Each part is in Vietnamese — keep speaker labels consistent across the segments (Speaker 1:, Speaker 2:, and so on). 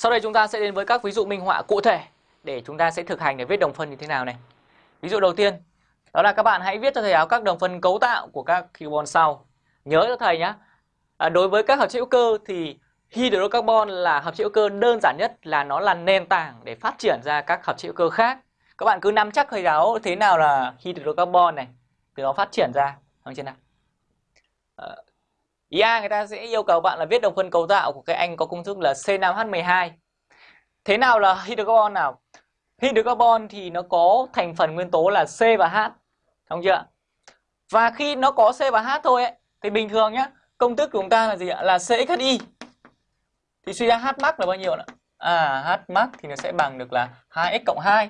Speaker 1: Sau đây chúng ta sẽ đến với các ví dụ minh họa cụ thể để chúng ta sẽ thực hành để viết đồng phân như thế nào này. Ví dụ đầu tiên, đó là các bạn hãy viết cho thầy áo các đồng phân cấu tạo của các carbon sau. Nhớ cho thầy nhé. À, đối với các hợp chất hữu cơ thì hydrocarbon là hợp chất hữu cơ đơn giản nhất là nó là nền tảng để phát triển ra các hợp chất hữu cơ khác. Các bạn cứ nắm chắc thầy giáo thế nào là hydrocarbon này, từ nó phát triển ra, không chưa nào? À, Ý A người ta sẽ yêu cầu bạn là viết đồng phân cấu tạo của cái anh có công thức là C5H12. Thế nào là hydrocarbon nào? Hydrocarbon thì nó có thành phần nguyên tố là C và H. Không chưa? Và khi nó có C và H thôi ấy, thì bình thường nhá, công thức của chúng ta là gì ạ? Là CXHY. Thì suy ra H max là bao nhiêu ạ? À, H max thì nó sẽ bằng được là 2x cộng 2.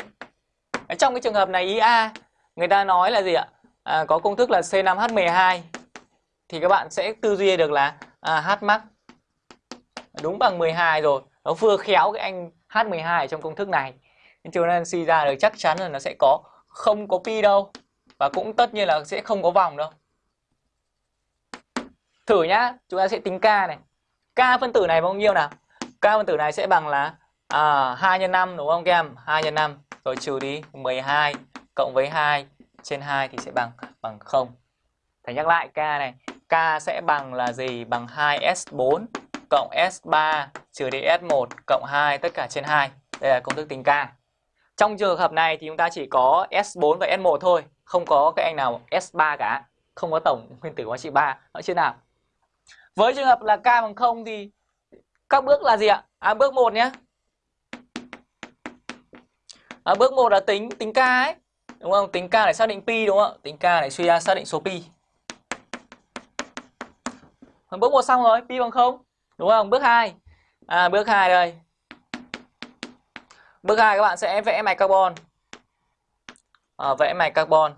Speaker 1: Trong cái trường hợp này ý A, người ta nói là gì ạ? À, có công thức là C5H12 thì các bạn sẽ tư duy được là à, H max đúng bằng 12 rồi. Nó vừa khéo cái anh H12 trong công thức này. Nên cho nên suy ra được chắc chắn là nó sẽ có không có pi đâu và cũng tất nhiên là sẽ không có vòng đâu. Thử nhá, chúng ta sẽ tính k này. K phân tử này bao nhiêu nào? K phân tử này sẽ bằng là à, 2 nhân 5 đúng không các em? 2 nhân 5 rồi trừ đi 12 cộng với 2 trên 2 thì sẽ bằng bằng 0. Thầy nhắc lại k này, K sẽ bằng là gì? Bằng 2S4 cộng S3 trừ đi S1 cộng 2 tất cả trên 2. Đây là công thức tính K. Trong trường hợp này thì chúng ta chỉ có S4 và S1 thôi, không có cái anh nào S3 cả, không có tổng nguyên tử hóa trị 3 ở trên nào. Với trường hợp là K bằng 0 thì các bước là gì ạ? À bước 1 nhé. À, bước 1 là tính tính K ấy. Đúng không? Tính K để xác định pi đúng không ạ? Tính K để suy ra xác định số pi. Phần Bước 1 xong rồi, pi bằng 0. Đúng không? Bước 2. À bước 2 đây. Bước 2 các bạn sẽ vẽ mạch carbon. À, vẽ mạch carbon.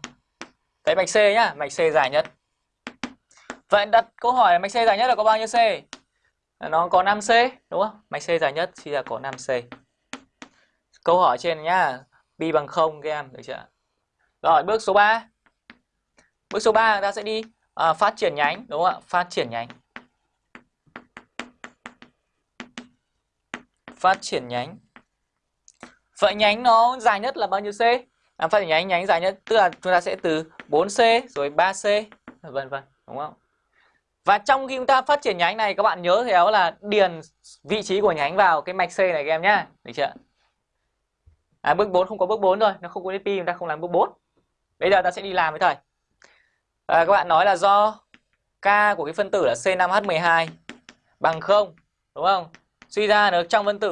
Speaker 1: Vẽ mạch C nhá, mạch C dài nhất. Vậy đặt câu hỏi là mạch C dài nhất là có bao nhiêu C? Nó có 5C, đúng không? Mạch C dài nhất thì là có 5C. Câu hỏi trên nhá, pi bằng 0 các em, được chưa? Rồi, bước số 3. Bước số 3 ta sẽ đi à, phát triển nhánh, đúng không ạ? Phát triển nhánh. Phát triển nhánh. Vậy nhánh nó dài nhất là bao nhiêu C? À, phát triển nhánh nhánh dài nhất tức là chúng ta sẽ từ 4C rồi 3C vân vân, đúng không? Và trong khi chúng ta phát triển nhánh này các bạn nhớ theo là điền vị trí của nhánh vào cái mạch C này các em nhá. Được chưa? À, bước 4 không có bước 4 rồi, nó không có DP chúng ta không làm bước 4. Bây giờ ta sẽ đi làm với thầy. À, các bạn nói là do K của cái phân tử là C5H12 bằng 0, đúng không? Suy ra được trong phân tử